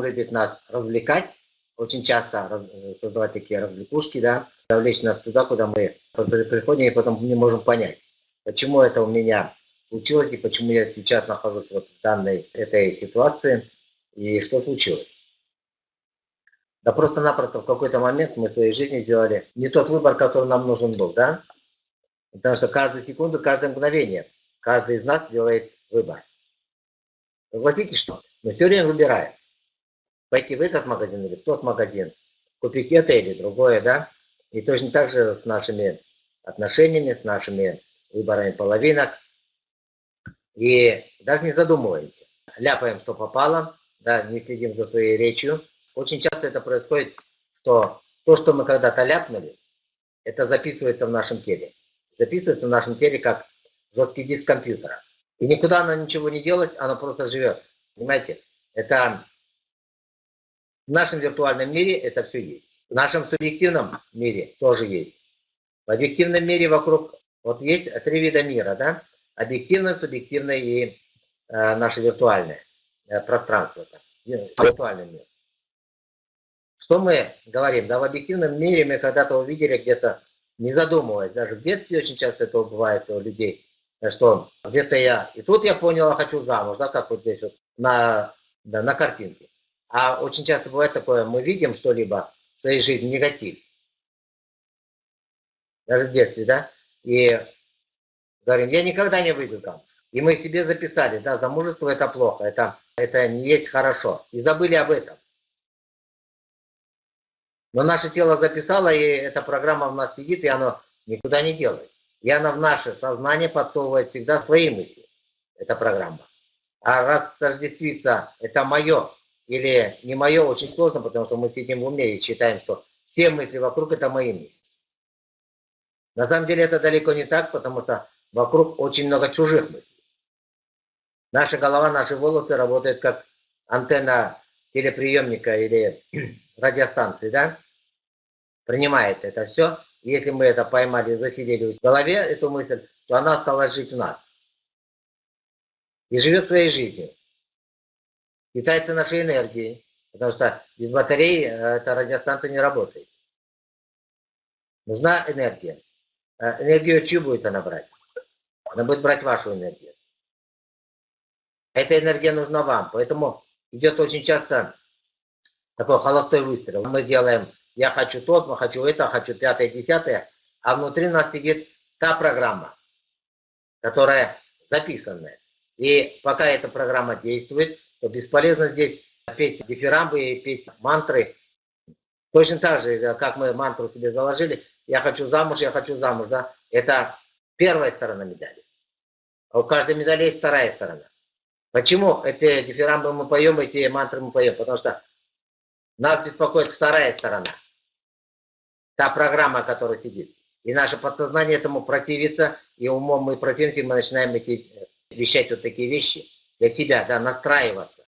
ум любит нас развлекать, очень часто раз, создавать такие развлекушки, да, завлечь нас туда, куда мы приходим, и потом не можем понять, почему это у меня случилось, и почему я сейчас нахожусь вот в данной этой ситуации, и что случилось. Да просто-напросто в какой-то момент мы в своей жизни сделали не тот выбор, который нам нужен был, да? Потому что каждую секунду, каждое мгновение каждый из нас делает выбор. Согласитесь, что мы все время выбираем. Пойти в этот магазин или в тот магазин, купить это или другое, да? И точно так же с нашими отношениями, с нашими выборами половинок. И даже не задумываемся. Ляпаем, что попало, да, не следим за своей речью. Очень часто это происходит, что то, что мы когда-то ляпнули, это записывается в нашем теле. Записывается в нашем теле как жесткий диск компьютера. И никуда оно ничего не делать, оно просто живет. Понимаете? Это в нашем виртуальном мире это все есть. В нашем субъективном мире тоже есть. В объективном мире вокруг, вот есть три вида мира, да? Объективное, субъективное и э, наше виртуальное э, пространство, так, виртуальный мир. Что мы говорим? Да, в объективном мире мы когда-то увидели где-то, не задумываясь, даже в детстве очень часто это бывает у людей, что где-то я, и тут я понял, я хочу замуж, да, как вот здесь вот на, да, на картинке. А очень часто бывает такое, мы видим что-либо в своей жизни, негатив. Даже в детстве, да, и говорим, я никогда не выйду замуж. И мы себе записали, да, замужество это плохо, это, это не есть хорошо. И забыли об этом. Но наше тело записало, и эта программа в нас сидит, и оно никуда не делается. И она в наше сознание подсовывает всегда свои мысли. Эта программа. А раз тождествиться это мое или не мое, очень сложно, потому что мы сидим в уме и считаем, что все мысли вокруг это мои мысли. На самом деле это далеко не так, потому что вокруг очень много чужих мыслей. Наша голова, наши волосы работают как антенна телеприемника или радиостанции, да? Принимает это все если мы это поймали, засидели в голове, эту мысль, то она стала жить в нас. И живет своей жизнью. Питается нашей энергией. Потому что без батареи э, эта радиостанция не работает. Нужна энергия. Э, энергию чью будет она брать? Она будет брать вашу энергию. Эта энергия нужна вам. Поэтому идет очень часто такой холостой выстрел. Мы делаем я хочу тот, я хочу это, хочу пятое, десятое, а внутри нас сидит та программа, которая записанная. И пока эта программа действует, то бесполезно здесь петь дифирамбы и петь мантры. Точно так же, как мы мантру себе заложили, я хочу замуж, я хочу замуж, да, это первая сторона медали. А у каждой медали есть вторая сторона. Почему эти дифирамбы мы поем, эти мантры мы поем? Потому что нас беспокоит вторая сторона. Та программа, которая сидит. И наше подсознание этому противится, и умом мы противимся, и мы начинаем эти, вещать вот такие вещи для себя, да, настраиваться.